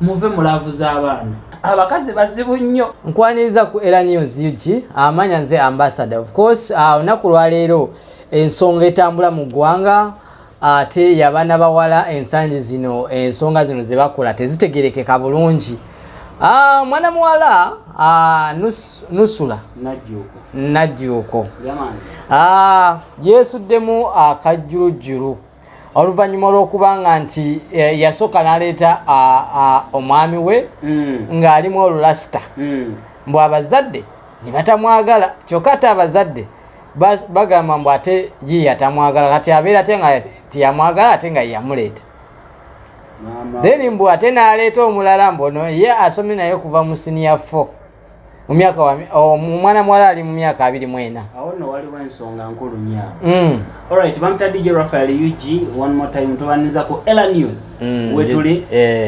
muve mulaavu z'abaana abakazi bazibu nnyo. Nkwaniriza ku era news ug amanya nze ambassador. Of course ah, olunaku lwaleero ensonga etambula mu ggwanga ate yabaana bawala ensangi zino ensonga zino zebakola tezitegerekeka bulungi. Ah, mwana muwala ah, Nus- nusula. Najjuuko. Ah, yeesuddemu akajjulujjulu oluvannyuma olw'okubanga nti eh, yasooka n'aleeta omwami we Mm, ng'alimu olulasita mm. mbw abazadde ne batamwagala kyokka ate abazadde bas- bagamba mbw ate ye yatamwagala kati abeera ate nga tiyamwagala ate nga yeyamuleeta. Then mbw ate n'aleeta omulala mbono ye asomye naye okuva mu siniya 4 mu myaka wa- o- mu mwana muwala ali mu myaka abiri mu ena. Awo nno waliwo ensonga nkulu nnyo. Mm. alright bamita dj rafael ug one more time tubaniza ku ela news. Mm, wetuli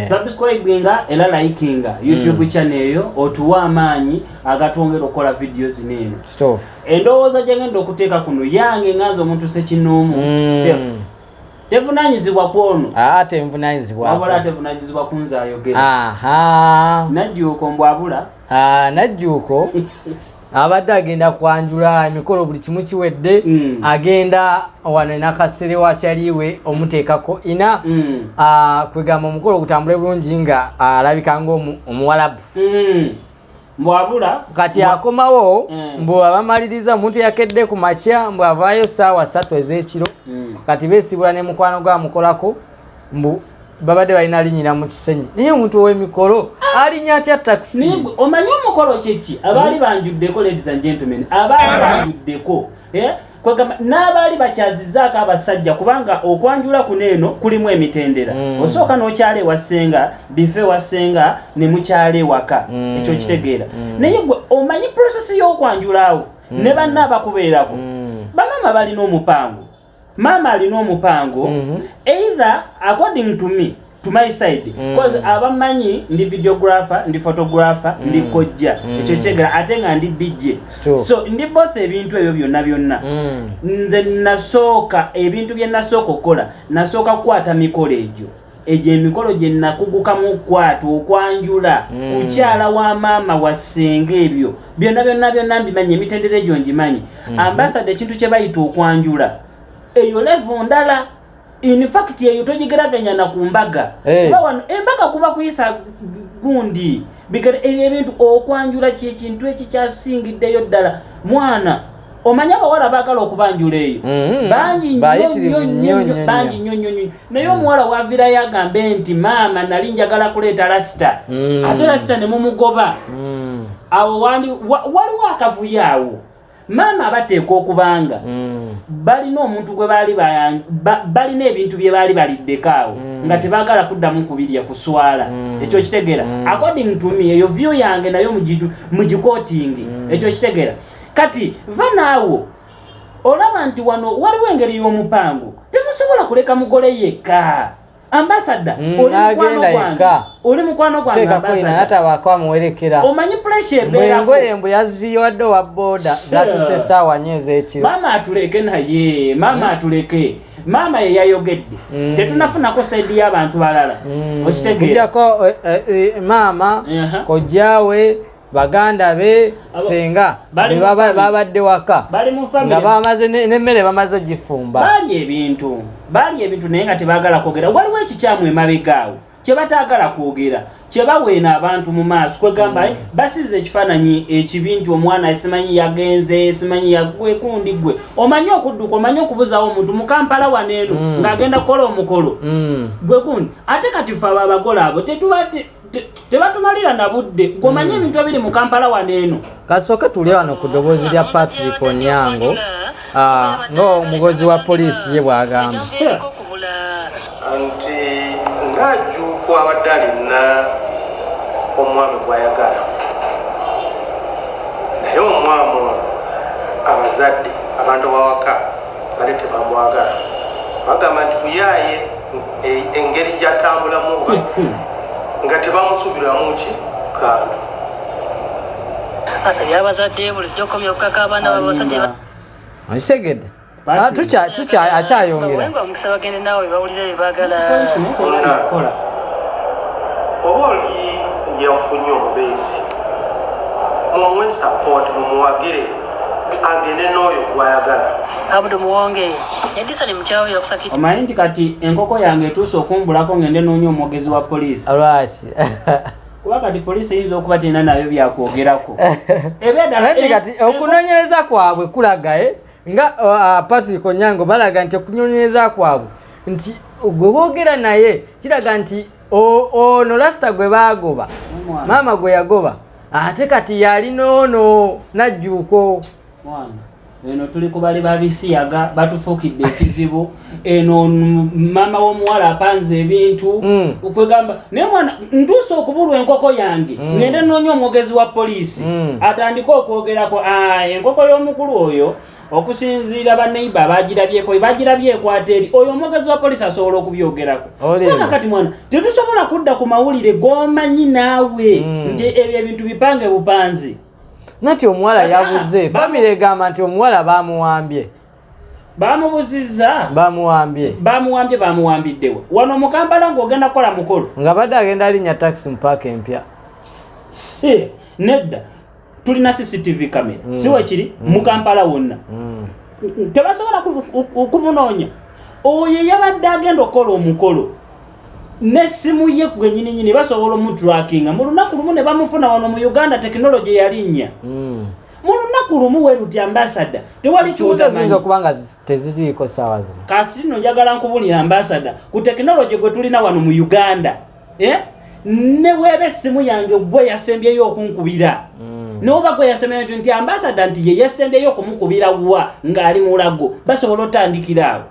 subscribinga era likinga youtube channel eyo otuwe amaanyi agatwongera okukola videos neeno Stuff. endowooza gyengenda okuteeka kuno yange nganza omuntu sekinoomu Mm. tevunanyizibwa kwono ate wabula nvunanyizibwako tevunanyizibwa kunze ayogera. Najjuuko mbwabula Ah, najjuuko abadde agenda kwanjula emikolo buli kimu kiwedde Mm. agenda wano nakasere wakyaliwe omuteekako ina Mm. Ah, kwegamba omukolo gutambule bulungi nga alabika ngaomuwalabu Mm. mbwabula kati mbwa- akomawo Mm. mbu abamaliriza omuntu yakedde ku makya mbu avaayo saawa ssatu ez'ekiro Mm. kati beesibula ne mukwano gwamukolako mbu babadde balina linyira mu kisenyi. Naye omuntu ow'emikolo alinya atya takisi omanyi omukolo kyeki abaali banjuddeko ladies and gentlemen abaali banjuddeko eh? kwegamba n'abaali bakyazizaako abasajja kubanga okwanjula kuno eno kulimu emitendera. Mm. osooka n'okyala ewasenga bife ewasenga ne mukyala ewaka. Mm. ekyo kitegeera. Naye gwe omanyi prosesi y'okwanjulaawo ne banna abakubeerako bamaama balina omupango maama alina omupango Mhm. either according to me to my side Mm. cause abamanyi ndi videographer ndi photographer ndi kojja Mm. ekyo kyegera ate nga ndi dj so ndi both ebintu ebyo byonna byonna Mm. nze nasooka ebintu bye nasooka okukola nasooka kukwata mikolo egyo egyo emikolo gye nakugukamu okukwata okwanjula Mm. kukyala wa maama wasenga ebyo byonna byonna byonna mbimanyi emitendera egyo ngimanyi ambasada ekintu kye bayita okwanjula eyo levo ndala in fact eyo togigeraganya na ku mbaga Eh. kuba wano embaga kuba kuyisa gundi bigere ebyo ebintu okwanjula kyekintu ekikyasingiddeyo ddala mwana omanyi abawala baagala okubanjula eyo bangi nnyo Bayitirivu nnyo nnyo, nnyo nnyo, bangi nnyo. nnyo nnyo nnyo naye omuwala wavirayo agambe nti maama nali njagala kuleeta lasita Mm. ate lasita ne mumugoba Mm. awo wandi wa- waliwo akavuyo awo maama abateeka okubanga Mm. balina omuntu gwe baali balina ebintu bye baali baliddeko awo nga tebaagala kuddamu kubirya kuswala. Ekyo kitegeera. According to me eyo view yange nayo mugi- mugikootingi ekyo kitegeera. Kati va naawo olaba nti wano waliwo engeri y'omupango temusobola kuleka mugole yekka ambasada Mm, oli mukwano n'agenda gwange yekka. oli mukwano gwange teekako ina ambasada natabako amuwerekera omanyi pressure ebeerako bwengoye mbu yaziwadde wa boda zatuuse esaawa nyo ez'ekiro maama atuleke naye maama atuleke. Maama ye yayogedde. Mm. tetunafunako saidi y'abantu balala. Mm. okitegeera. Eh, maama Aha. kojjaawe baganda be bali family. babadde waka bali nga bamaze ne- nemmere bamaze gifumba baali ebintu baali ebintu naye nga tebaagala kwogera waliwo ekikyamu emabegaawo kye bataagala kwogera kye baweena abantu mu maaso kwegamba mm. basize ekifaananyi ekibi nti omwana simanyi yagenze simanyi yagwekundi gwe omanyi okudduka omanyi okubuzawo omuntu mu kampala waneeno Mm. ng'agenda kukola omukolo Mm. gwe gundi ate kati fe abo abagole abo tetuba te- te- tebatumalira na budde gweomanyi ebintu ebiri mu kampala waneeno kasooke tuli wano ku ddoboozi lya patrick onyango ah, ng'omugozi wa poliisi ye bw'agamba. Nti ng'ajuuko abadde alina omwami gw'ayagala. Naye omwami ono abazadde abantu bawaka bali tebamwagala. Bagamba nti buyaaye e- engeri gy'atambulamu nga tebamusuubiramu ki? Kando asabye abazadde bulijjo okomya okukaka abaana babasajja ba- okitegedde. Ah, akyayongera. omukisa bagende naawe baagala. Kola. Oba oli yafunye omubeezi mumuwe support mumuwagire agende n'oyo gwayagala abudu muwonge edisa ni mukyawo yakusakiti omanyi nti kati enkoko yange etuuse okumbulako ngende noonya omwogezi wa poliisi? Lwaki kuba kati poliisi eyinza okuba terina nayo byakwogerako. Ebyadala Anti kati okunoonyereza kwabwe kulaga eh, nga uh, patrick onyango balaga nti okunoonyereza kwabwe nti gwe boogera naye kiraga nti o- ono lasita gwe baagoba maama gwe yagoba ate kati yalinoono najjuuko eno tuli ku bali babisiyaga batufuukidde ekizibu eno maama w'omuwala apanze ebintu Mm. okwegamba naye mwana ntuuse okubulwa enkoko yange ngende noonya omwogezi wa poliisi Mm. atandike okwogerako "Ah, enkoko y'omukulu oyo okusinziira baneiba bagirabyeko bagirabye ekwata eri oyo omwogezi wa poliisi asobola okubyogerako. Kubanga kati mwana tetusobola kudda ku mawulire g'omanyi naawe Mm. nti ebyo ebintu bipange bupanzi nati omuwala yabuze famire egamba nti omuwala bamuwambye. Bamubuzizza. Bamuwambye. Bamuwambye bamuwambiddewa wano mu kampala ng'ogenda kukola mukolo. Nga badde agenda alinnya taxi mu paaka empya. Si nedda. Tulina cctv kamera si wekiri mu kampala wonna. Tebasobola ku- ku- kumunoonya. Oyo yabadde agenda okukola omukolo nessimu ye gwenyininyini basobola omutrakinga mu lunaku lumu ne bamufuna wano mu uganda tekinologi yalinnya Mm. mu lunaku lumu weruti ambasada tewali simuza ziyinza kiwuzamanyi okuba nga zi- teziriiko saawa zino. Kasino njagala nkubulira ambasada ku tekinologi gwe tulina wano mu uganda eh? ne weeba essimu yange gwe yasembyeyo okunkubira. Noba gwe yasembyeyo nti- nti ambasada nti ye yasembyeyo okumukubira wa ng'ali mulago basobola otandikira awo.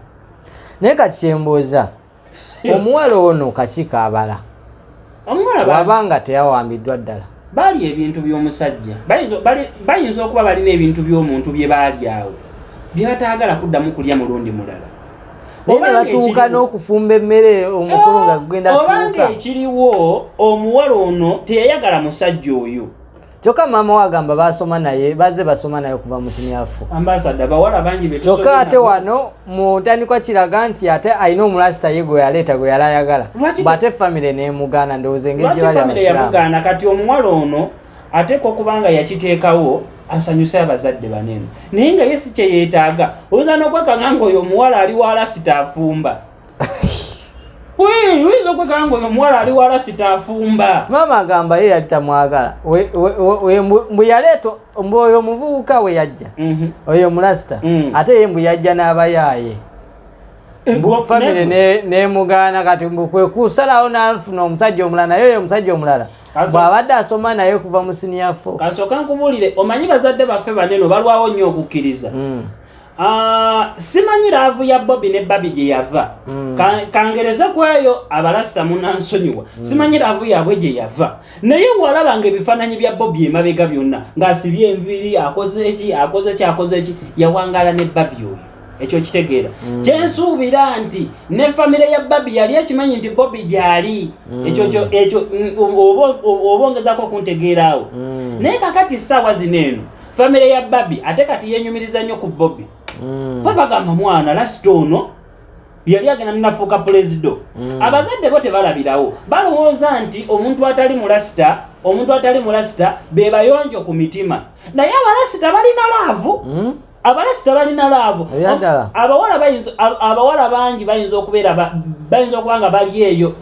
Naye kati kyembuuza omuwala ono kakiiko abala. Wabanga teyawambiddwa ddala. Baali ebintu by'omusajja. Bayinza- okuba balina ebintu by'omuntu bye baali awo. Bye bataagala kuddamu kulya mulundi mulala. Naye ne batuuka n'okufumba emmere omukulu nga gugenda obanga ekiriwo omuwala ono teyayagala musajja oyo kyokka maama we agamba basoma naye bazze basoma naye okuva mu kimyafu kyokka ate wano mu ntandikwa kiraga nti ate alina omulasita ye gwe yaleeta gwe yali ayagala. Bw'ate famire nemugaana ndowooza engeri gye bali abasiraamu. Kati omuwala ono ateeka okuba nga yakiteekawo asanyuse abazadde banene. Naye nga ye si kyeyeetaaga oyinza n'okwekanga nga oyo omuwala ali wala sitaafumba Wee, oyinza okwekanga nga oyo omuwala ali wala sitaafumba maama agamba ye yali tamwagala. Mbu- yaleeta mbu oyo omuvubuka we yajja. Mhm. oyo mulasita Mm. ate ye mbu yajja n'abayaaye. Gwa- famire ne- ne- nemugaana kati mbu kwe kusalawo n'afuna omusajja omulala naye oyo omusajja omulala. Bw'abadde asoma naye kuva mu siniyafo kasooka nkubuulire omanyi bazadde baffe banene balwawo nnyo okukkiriza. Mm. Simanyi laavu ya bobi ne babi gye yava. Mm. Ka- kangereza kweyo abalasita munansonyiwa simanyi laavu yaabwe gye yava. Naye walabanga ebifaananyi bya bobi emabega byonna ng'asibye enviri akoze eki akoze ki akoze eki yawangala ne babi oyo. Ekyo kitegeera. Kyensuubira nti ne famire ya babi yali ekimanyi nti bobi gyali. Ekyo kyo- ekyo mm, oba- oba ongezako okuntegeeraawo Mm. naye kakati ssaawa zino eno famire ya babi ate kati yenyumiriza nnyo ku bobi Mm. bwe bagamba mwana lasita ono yali agenda ninafuuka pulezido. Abazadde bo tebalabirawo. Balowooza nti omuntu atali mulasita omuntu atali mulasita be bayonjo ku mitima. Naye abalasita balina laavu. Mm. abalasita balina laavu. Abawala bayinza- ab- abawala bangi bayinza okubeera ba- bayinza okuba nga bali eyo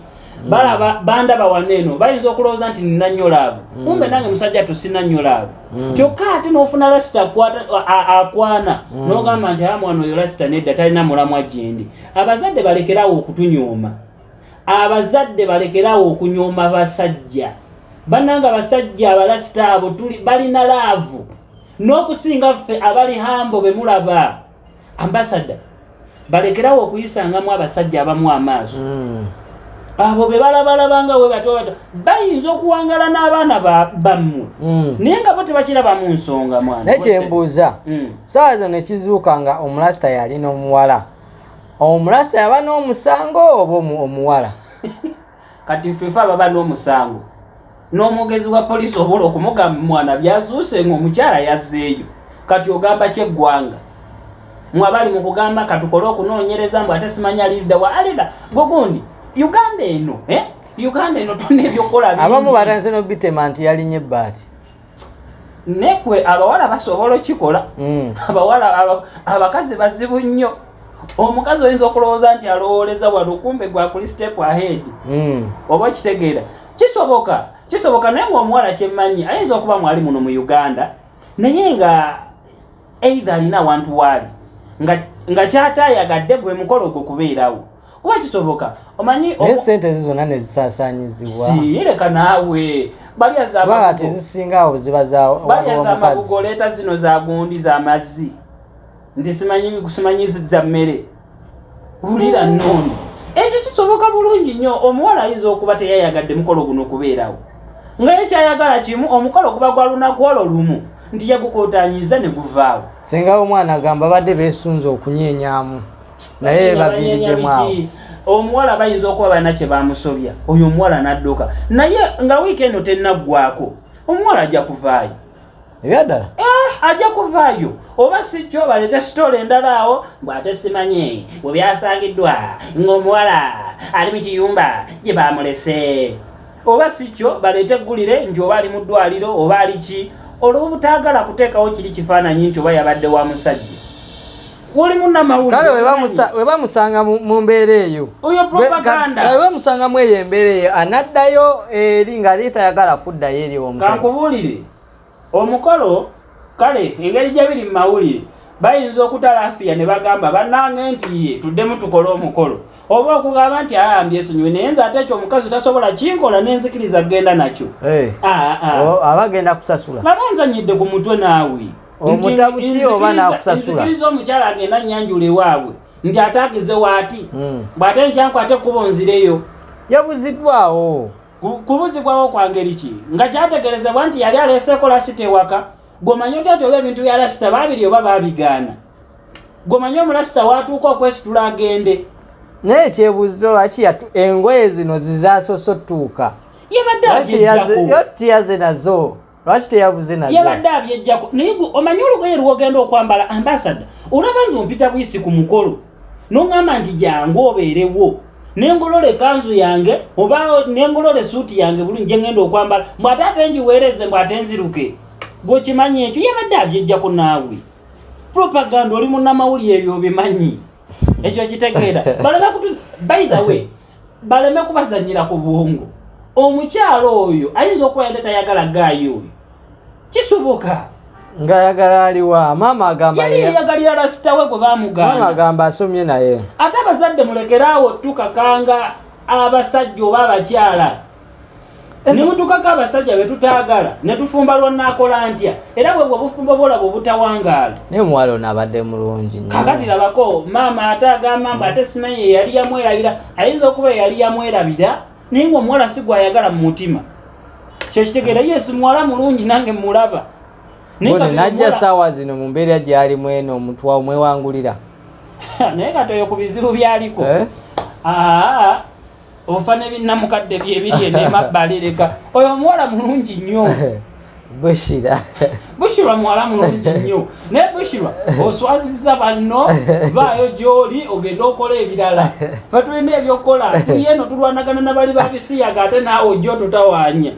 balaba bandaba waneeno bayinza okulowooza nti nina nnyo laavu kumbe nange musajja tosina nnyo laavu kyokka ate n'ofuna lasita akwana n'ogamba nti amwana oyo lasita nedda talina mulamwa gyendi. Abazadde balekerawo okutunyooma. Abazadde balekerawo okunyooma basajja. Bannanga basajja abalasita abo tuli balina laavu. N'okusinga ffe abali hambo be mulaba ambasada balekerawo okuyisangamu abasajja abamu amaaso. Mm. Abo be balabalabanga we bato bato bayinza okuwangala n'abaana ba- bammwe. Mm. naye nga bo tebakirabamu nsonga mwana. Naye kyembuuza Mm. saawa zino nekizuuka nga omulasita yalina omuwala omulasita yaba n'omusango oba omu- omuwala? Kati ffefe ababa n'omusango. N'omwogezi wa poliisi obula okumugamba mwana byazuuse nga omukyala yazzeeyo. Kati ogamba kyeggwanga. Mwabali mu kugamba katukole okunoonyereza mbw ate simanya alidda wa alida gwe gundi uganda eno eh? uganda eno tulina ebyokukola bingi. abamu batandise nobitema nti yalinye ebbaati nekwe abawala basobola okikola Mm. abawala aba- abakazi bazibu nnyo omukazi oyinza okulowooza nti alowooleza wano kumbe gwakuli step ahead Mm. oba okitegeera kisoboka kisoboka naye ngaomuwala kyemmanyi ayinza okuba mwali muno mu uganda naye nga eitha alina awantu waali nga, nga kyatayagadde gwe mukolo ogwo kubeerawo kuba kisoboka omanyi naye sente zi zonna nezisaasaanyizibwa siyireka naawe kubanga amabugo tezisinga awo ziba za balyaza amabugo omukazi. oleeta zino za gundi z'amazzi nti simanyi simanyiziza mmere. Wulira nnono ekyo kisoboka bulungi nnyo. Omuwala ayinza okuba teyayagadde mukolo guno okubeerawo nga ye kyayagala kimu omukolo guba gwa lunaku olwo lumu. Nti yagukootanyiza ne guvaawo singa omwana agamba badde beesunze okunyeenyamu naye baviiriddemu omuwala bayinza okuba balina kye bamusobya oyo omuwala n'adduka. Naye nga wiiki eno tennaggwako omuwala ajja kuvaayo. Ebyaddala Eh, ajja kuvaayo. Oba si kyo baleete sitoola endala awo bw'ate simanyi bwe byasangiddwa ng'omuwala ali mu kiyumba gye bamulese. Oba si kyo baleete eggulire nti oba ali mu ddwaliro oba ali ki. Olwo butaagala kuteekawo kiri kifaananyi nti oba yabadde wa musajja oli munnamawulire kale we bamusa- we bamusanga mu mu mbeera eyo. Oyo propaganda. we bamusangamu eyo embeera eyo anaddayo eri ng'ali tayagala kuddayo eri omusajja. Kankubuulire omukolo kale engeri gye biri mu mawulire bayinza okutalafiya ne bagamba bannange nti ye tuddemu tukole omukolo. Oba okugamba nti ayambye esonyiwe naye nze ate ekyo omukazi tasobola kinkola nenzikiriza genda nakyo. Eh, Ah, ah. o- aba agenda kusasula. Baba nzanyidde ku mutwe naawe Omutabuti oba n'akusasula? nzikiriza omukyala agenda annyanjula ewaabwe nti atagize waati. Mm. bw'ate nkyankwate ekkubo nzireyo. Yabuziddwawo Ku- kubuzibwawo kwa ngeri ki? Nga kyategerezebwa nti yali aleeseko lasita ewaka gomanyi otaati oba ebintu bya lasita baabiri oba baabigaana. Gomanyi omulasita waatuuka okwesitula agende. Naye ekyebuuzo lwaki engoye zino zizaasosotuuka yabadde lwaki teyaze- yo abyejjako tiyaze nazo lwaki teyabuze nazo yabadde abyejjako naye gwe omanyi olugoye lwogenda okwambala? Ambasada olaba nze ompita bwisi ku mukolo. Noŋŋamba nti jangu obeerewo. Nengolola ekanzu yange oba nengolola esuuti yange bulungi gyengenda okwambala. Mbwate ate njiweereze mbwate nziruke. Gwekimanyi ekyo? Yabadde abyejjako naawe. Propaganda oli munnamawulire ebyo obimanyi. Ekyo kitegeera. By the way baleme kubazanyira ku bwongo. Omukyalo oyo ayinza okuba yadde tayagala gaayo oyo kisoboka ngaayagala aliwa maama agamba yali yeyagalira lasitawe gwe bamugana agamba asomye naye. Ate abazadde mulekeraawo tukakanga abasajja oba abakyala. Ne mutukako abasajja be tutaagala ne tufumba lwonaakola ntya? Era bwe bwe bufumbo bwolaba obutawangaala naye omuwala ono abadde mulungi kakati labako maama ate agamba mbu ate simanyi ye yali yamwerabira ayinza okuba yali yamwerabira? Naye ngaomuwala si gwayagala mu mutima kyekitegeera yesi muwala mulungi nange mulaba. Naye najja saawa zino mu mbeera gyalimu eno omutwa omwewangulira naye kati oyo ku bizibu byaliko. Eh? aa ofa nebinamukadde byebiri enemabbali leka oyo omuwala mulungi nnyo. Bushira. Bushirwa muwala mulungi nnyo. Naye bushirwa oswaziza banno vaayo gyoli ogende okola ebirala. Fe tulina ebyokukola tuli eno tulwanagana nabali babisiyaga ate naawe ojja ototawanya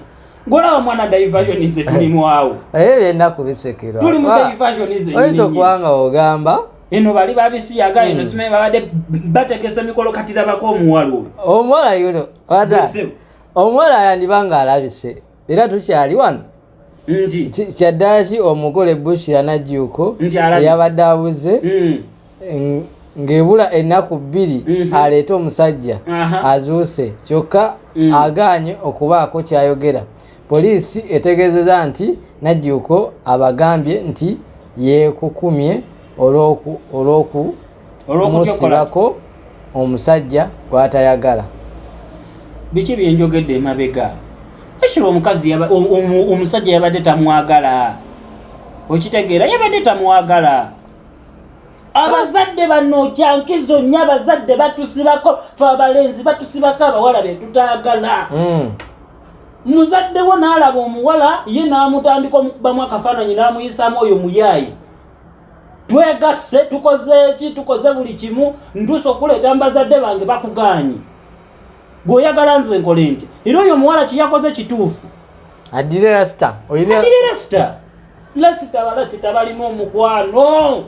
ngolaba mwana divasionize tulimu awo? Eyo byennaku bisekerwa tuli mu Wa- divasionize oyinza okuba nga ogamba eno bali babisiyaga eno simanyi babadde bategesa emikolo katirabako omuwala oyo. Omuwala yuno Busebu. omuwala yandiba nga alabise era tukyali wano. Nti? Ki- kyaddala ki omugole bushira najjuuko Nti alabise. eyabadde abuze mm, ng- ng'ebula ennaku bbiri Mhm. aleete omusajja azuuse kyokka Mm. agaanye okubaako kyayogera poliisi etegeezeza nti najjuuko abagambye nti yeekukumye olw'okumusibako omusajja gw'atayagala. Biki byenjogedde emabega? Ekiro omukazi omusajja yabadde tamwagala. Okitegeera yabadde tamwagala. Abazadde bano kyankizo nnyo abazadde batusibako fe abalenzi batusibako abawala betutaagala Mm. muzadde wo n'alaba omuwala ye n'amutandika omukubamu akafaananyi n'amuyisaamu oyo muyaayi. Twegasse tukoze eki tukoze buli kimu ntuusa okuleeta mu bazadde bange bakugaanye. Gweoyagala nze nkole nti era oyo omuwala kyeyakoze kituufu? Adire oyina adire lasita lasita balasita balina omukwano.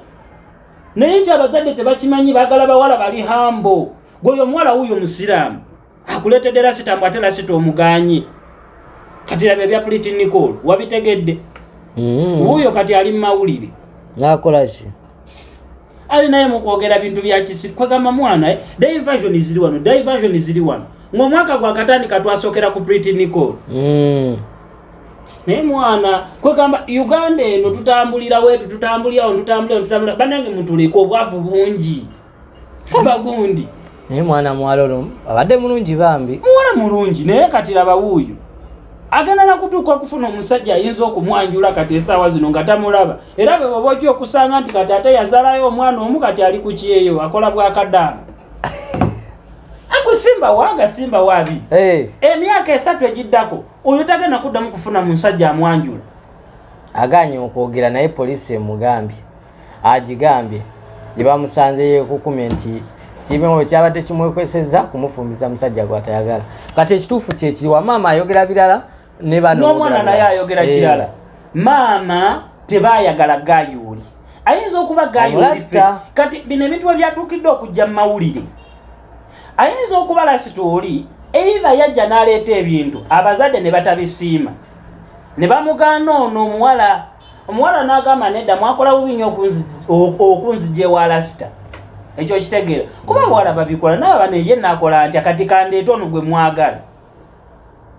Naye nti abazadde tebakimanyi bagala bawala bali hambo. Gweoyo omuwala wuyo musiraamu akuletedde lasita mbw ate lasita omuganyi kati laba ebya plitinicol wabitegedde. Mm. wuuyo kati ali mumawulire nakolaki alinaye mukwogera bintu byakisi kwegamba mwana eh, diversion ziri wano diversion ziri wano. Ngaomwaka gwakatandika twasokera ku plitinicol Mm. naye mwana kwegamba uganda eno tutambulira wetu tutambulirawo tutambulira tutambulira banange mutuleka obwavu bungi. Bagundi. Naye mwana muwala olwo abadde mulungi bambi. Muwala mulungi naye kati laba wuuyo agenda nakutuuka okufuna omusajja ayinza okumwanjula kati esaawa zino nga tamulaba. Era bwe baba ojja okusanga nti kati ate yazalayo omwana omu kati ali ku kyeyo akola bwakadaama agusimba waaga simba waabi Eh, emyaka esatu egiddako oyo tagenda kuddamu kufuna mu nsajja amwanjula. Aganye okwogera naye poliisi emugambye agigambye gye bamusanzeyo ekukumye nti kibewo kyabadde kimwekweseza kumufumbiza musajja gwatayagala. Kati ekituufu kyekiri wamaama ayogera birala n'omwana naye ayogera Eh, kirala maama tebayagala gayuuli ayinza okuba gayuuli fe Omulasita. kati bino ebintu we byatuukidde okujja mu mawulire. Ayinza okuba lasitooli eiva yajja n'aleeta ebintu abazadde ne batabisiima. Ne bamugaana ono omuwala omuwala n'agamba nedda mwakola bubi nnyo okunzija ewa lasita ekyo kitegeera. Kuba abawala babikola naye bano ye nakola ntya? Kati kandeeta ono gwe mwagala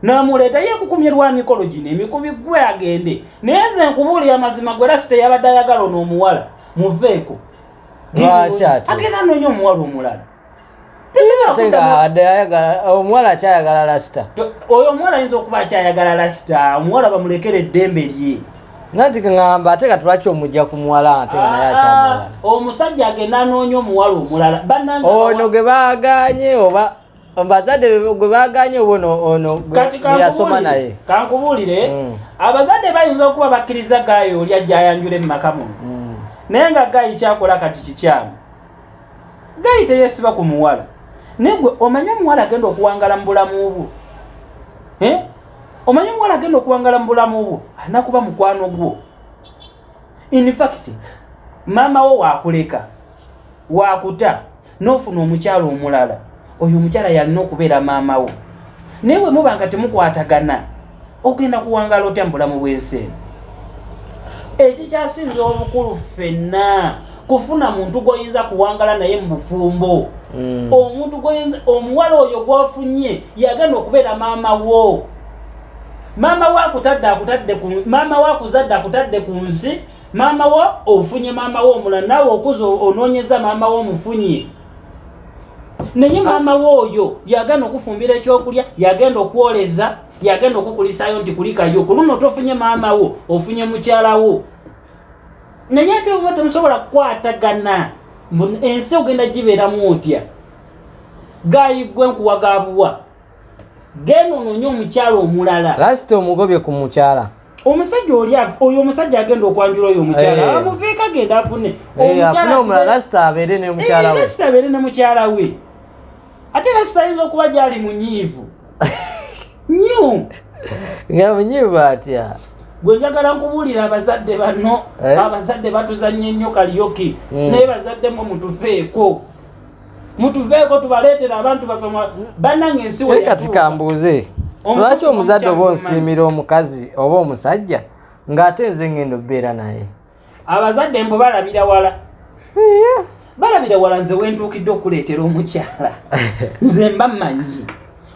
namuleeta ye kukumye lwa mikolo gino emikubi gwe agende. Naye ze nkubuulira mazima gwe lasita yabadde ayagala ono omuwala muveeko. Agenda anonya omuwala omulala. Omuwala akyayagala lasita oyo omuwala ayinza okuba akyayagala lasita omuwala bamulekera eddembe lye. Nati kaŋamba ate nga tulwaki omujja ku muwala ate nga naye akyamulala Ah, omusajja agenda anoonya omuwala omulala. Ono gwe baganye oba bazadde gwe baganye oba ono kati gwe yasoma naye. kankubuulire kankubuulire Mm. abazadde bayinza okuba bakkiriza gaayo oli ajja ayanjula emumaka muno. Mm. naye nga gayi kyakola kati kikyamu. Gayi teyesiba ku muwala. Naye gwe omanye omuwala agenda okuwangala mu bulamu bwo. Eh? omanye omuwala agenda okuwangala mu bulamu bwo alina kuba mukwano gwo. In fact maama wo waakuleka waakuta n'ofuna omukyala omulala oyo omukyala yalina okubeera maama wo. Naye bwe muba nga temukwatagana ogenda kuwangala otya mu bulamu bw'ensi eno? Ekikyasinza obukulu ffenna kufuna muntu gwoyinza kuwangala naye mu bufumbo. Mm. omuntu gwoyinza omuwala oyo gwofunye yagenda okubeera maama wo. Maama wo akutadde akutadde ku maama wo akuzadde akutadde ku nsi maama wo ofunye maama wo omulala naawe okuza onoonyeza maama wo omufunye naye maama wo oyo yagenda okufumbira ekyokulya yagenda okwoleza yagenda okukulisayo nti kulikayo. Ku luno tofunye maama wo ofunye mukyala wo. Naye ate oba temusobola kukwatagana ensi ogenda gibeeramu otya? Gayiggwe nkuwagabuwa genda ononye omukyala omulala. Lasita omugobye ku mukyala. Omusajja oli oyo omusajja agenda okwanjula oyo omukyala. Eh. amuviika agenda afune. Eh, afune lasita abeere ne mukyala we lasita abeere ne mukyala we ate lasita ayinza okuba gyali munyiivu. Nyu! Nga munyiivu atya? Gwe njagala nkubuulira abazadde bano Eh? abazadde batuzanye nnyo kaliyoki Mm. naye bazadde mwe mutuveeko. Mutuveeko tubaleetera abantu baffe bannange ensi kati kambuuze. Lwaki omuzadde oba onsiimira omukazi oba omusajja ng'ate nze ngenda obeera naye? Abazadde mbu balabira wala balabira wala nze wentuukidde okuleetera omukyala. Nze mba mmanyi.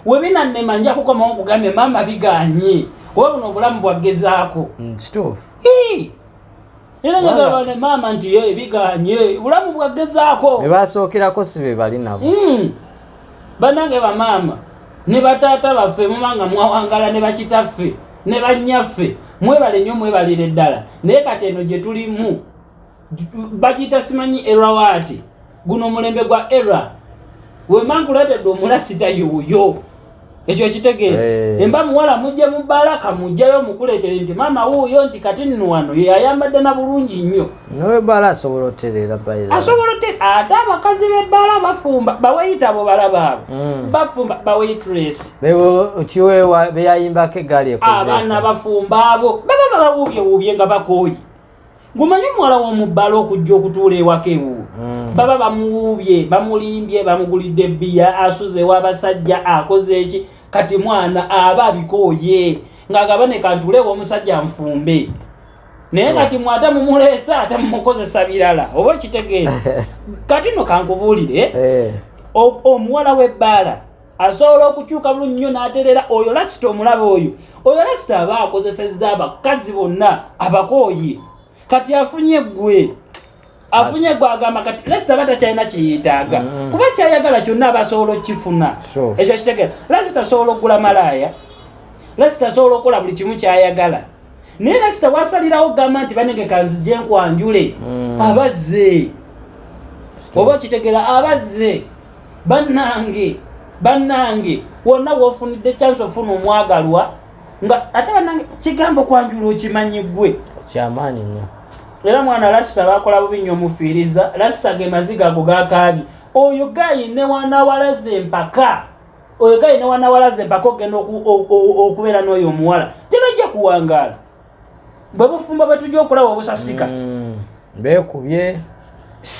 Webinannema nja kukomawo nkugambye maama biganye. Kuba buno obulamu bwaggezaako. Mm, kituufu. Era njagala ne maama nti ye biganye. Obulamu bwaggezaako. Ne basookerako si be bali nabo. Mm. bannange bamaama ne bataata baffe muba nga mwawangala ne bakitaffe ne bannyaffe mwebale nnyo mwebalire ddala. Naye kati eno gye tulimu bagiyita simanyi era waati guno omulembe gwa era wema nkuleetedde omulasita yoyo ekyo ekitegeera. Eh. emba muwala mujje mu bbalaka mujjayo mukuleetere nti maama wuuyo nti kati nno wano ye ayambadde na bulungi nnyo. Nowebala asobola otereera asobola ote ate abakazi b'ebbaala bafumba baweyita abo balabaabo Mm. bafumba baweitress kiwewa beyayimbako egaali abaana bafumba abo baba babawuubyewuubye nga bakooyi gumanyi omuwala w'omubbala okujja okutuula ewaka ewuwo Mm. baba bamuwuubye bamulimbye bamugulidde ebbiya asuze ew'abasajja akoze eki? Kati mwana aba abikooye ng'agaba ne kantuule ew'omusajja nfumbe naye kati mwate mumuleesa ate mumukozesa birala oba ekitegeera kati no kankubuulire Eh, omuwala w'ebbaala asobola okukyuka bulungi nnyo n'aterera oyo lasita omulaba oyo. Oyo lasita aba akozesezza abakazi bonna abakooye kati afunye gwe afunye gwe agamba kati lasita aba takyalina kyeyetaaga Mm. kuba kyayagala kyonna aba asobola okukifuna Sure. ekyo kitegeera. Lasita asobola okugula malaaya lasita asobola okukola buli kimu kyayagala. Naye lasita wasalirawo gamba nti banenge kanzije nkwanjule Mm. abazze. Oba okitegeera abazze bannange bannange. Wonna wofunidde chance ofuna omwagalwa nga ate bannange kigambo kwanjula okimanyi gwe kyamaanyi nnyo era mwana lasita bakola bubi nnyo omufiiriza. Lasita ge maziga ago gakaabi oyo gayine wanawalaze empaka. Oyo gayine wanawalaze empaka ogenda okubeera n'oyo omuwala. Tebajja kuwangaala. Bwe bufumba bwe tujja okulaba obusasika. Mm, beekubye.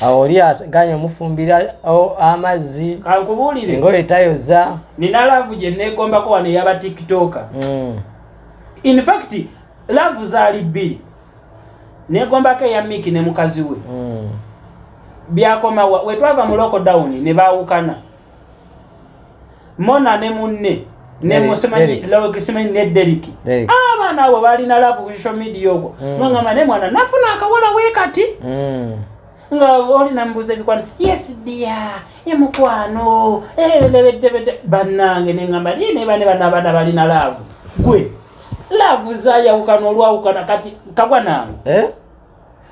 Awo oli aganye omufumbira o- amazzi. Kankubuulire. Engoye tayoza nina laavu gye neegombako wano eyaba tikitoka Mm, in fact laavu zaali bbiri neegombako eya miki ne mukazi we mm. byakomawa wetwava mu lockdown ne baawukana mona ne munne Derek. nemusimanyi ne deriki Derek. abaana abo balina laavu ku social media okwo Mm. nogamba ne mwana nafuna akawala we kati Mm. nga olina mbuuza ebikwano yes dia ye mukwano ebedebedde bannange neŋamba liye ne bane bana abaana balina laavu gwe laavu zayawukana olwawukana kati kagwa nange Eh?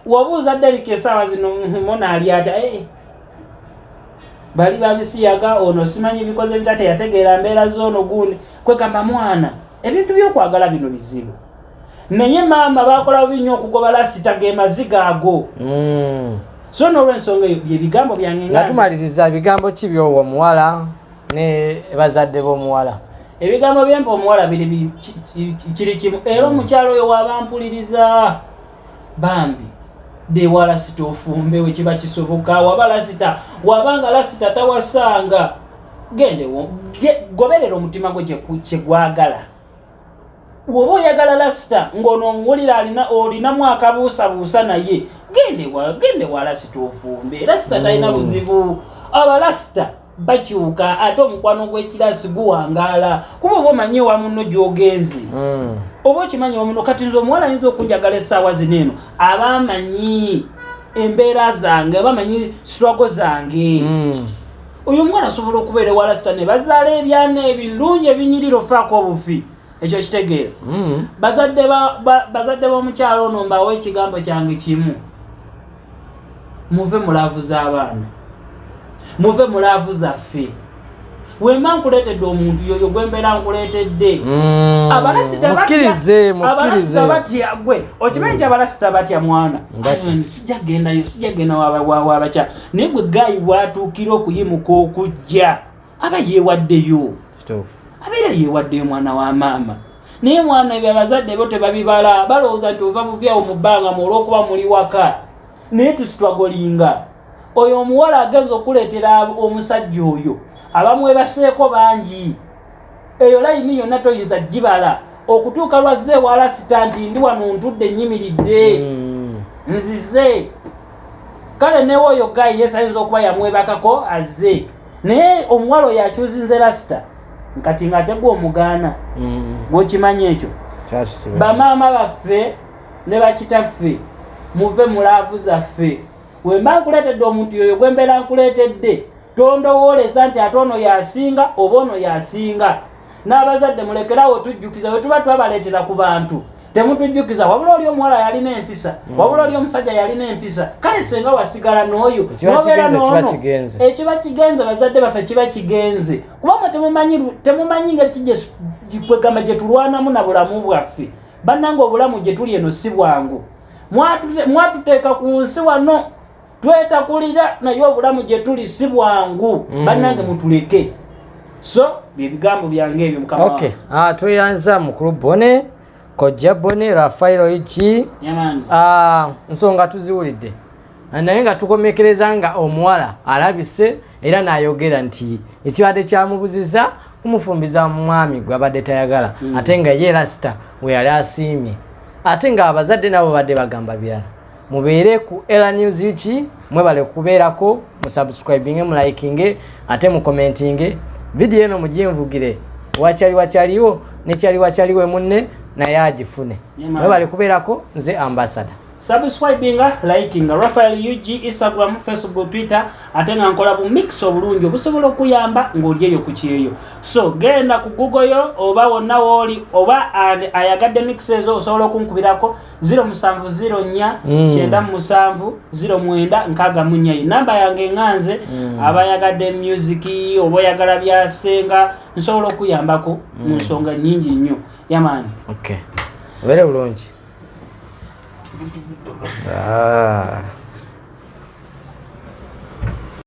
wabuuza deriki esaawa zino mona ali ata eh, bali babisiyaga ono simanyi bikoze bita teyategeera mbeera zoono gundi kwegamba mwana ebintu byokwagala bino bizibu naye maama bakola bubi nnyo okugoba lasita ge maziga ago Mm. so n'olwensonga eyo byebigambo byange nga nga nze. tumaliriza bigambo ki byowo omuwala ne bazadde b'omuwala ebigambo byempa omuwala biri bi- ki- ki- kiri kimu. Era omukyalo oyo wabampuliriza bambi dewa lasita ofumbe wekiba kisoboka. Waba lasita wabanga lasita tawasanga. Gende wo- ge- goberera omutima gwe kyegwagala woba oyagala lasita ng'ono omuwulira alina olinamu akabuusabuusa naye gende wa gende wa lasita ofumbe. Lasita talina buzibu. Abalasita bakyuka ate omukwano gw'ekirasi guwangaala. Kuba oba omanyi ewa muno gy'ogenze? Mm. oba okimanyi omuno kati nze omuwala ayinza okunjagala essaawa zino eno. Aba amanyi embeera zange aba amanyi sitwago zange. Mm. oyo omuwala asobola okubeera ewa lasita ne bazaala ebyana ebirungi ebinyirira ofaako obufi. Ekyo kitegeera. Mm. bazadde ba- ba- bazadde b'omukyalo ono mbawa ekigambo kyange kimu. Muve mulaavu z'abaana muve mulaavu zaffe. Wemba nkuleetedde omuntu yoyo gwembeera nkuleetedde. Mm. abalasita mukkirize batya gwe. Okimanyi nti abalasita batya mwana. Mm, sijja gendayo sijja genda waba- wa- wabakyala naye gwe gayi bwatuukira okuyimuka okujja aba yeewaddeyo. Abeera yeewaddeyo mwana wa maama. Naye mwana ebyo abazadde bo tebabibala. Balowooza nti ova buvyawo mu bbanga mu olw'okuba muli waka. Naye tusitwagolinga oyo omuwala agenza okuleetera omusajja oyo abamwebaseeko bangi. Eyo layini yonna toyinza gibala. Okutuuka lwazze ewalasita nti ndi wano ntudde nyimiridde Mm. nzize. Kale newe oyo gayi yesayinza okuba yamwebakako azze. Naye omuwala oyo akyuzinze lasita nkati nga tegwa omugaana Mm. gwokimanyi ekyo. Bamaama baffe ne bakitaffe muve mu laavu zaffe wemba nkuleetedde omuntu yoyo gwe mbeera nkuleetedde tondowooleza nti ate ono yasinga oba ono yasinga. N'abazadde mulekerawo tujjukiza we tuba twabaleetera ku bantu. Temutujjukiza wabula oli omuwala yalina empisa wabula oli omusajja yalina empisa. Kale senga wasigala n'oyo n'obeera kigenze. ekiba kigenze bazadde baffe kiba kigenze. Temumanyi lu- temumanyi ngeri ki gye- tulwanamu na bulamu bwaffe. Bannanga obulamu gye tuli eno si bwangu. Mwatute- mwatuteeka ku nsi wano twetakulira naye obulamu gye tuli si bwangu. Bannange mutuleke. So byebigambo byange ebyo mukama okay ah, tweyanza mukulu bone kojja bone rafairo iki Ah, nsonga tuziwulidde. Naye nga tukomekereza nga omuwala alabise era n'ayogera nti ekibadde kyamubuziza kumufumbiza mu mwami gwe abadde tayagala. Ate nga ye lasita we yali asiimye. Ate nga abazadde nabo badde bagamba birala mubeere ku era news ki mwebale kubeerako musubscribinge mulayikinge ate mukomentinge vidiyo eno muginvugire wakyali wakyaliwo nekyali wakyaliwe munne naye agifune. Man. mwebale kubeerako nze ambasada subscribinga likinga rafael ug instagram facebook twitter ate nga nkola bu mix obulungi obusobola okuyamba ng'oli eyo ku kyeyo. So genda ku google yo oba wonna wooli oba ayagadde mix ezo osobola okunkubirako 0704 Mm. 97 09 64 namba yange eŋŋanze abayagadde music oba oyagala byasenga nsobola okuyambako mu nsonga nyingi nnyo. Yamaani okay. Obeere bulungi 아.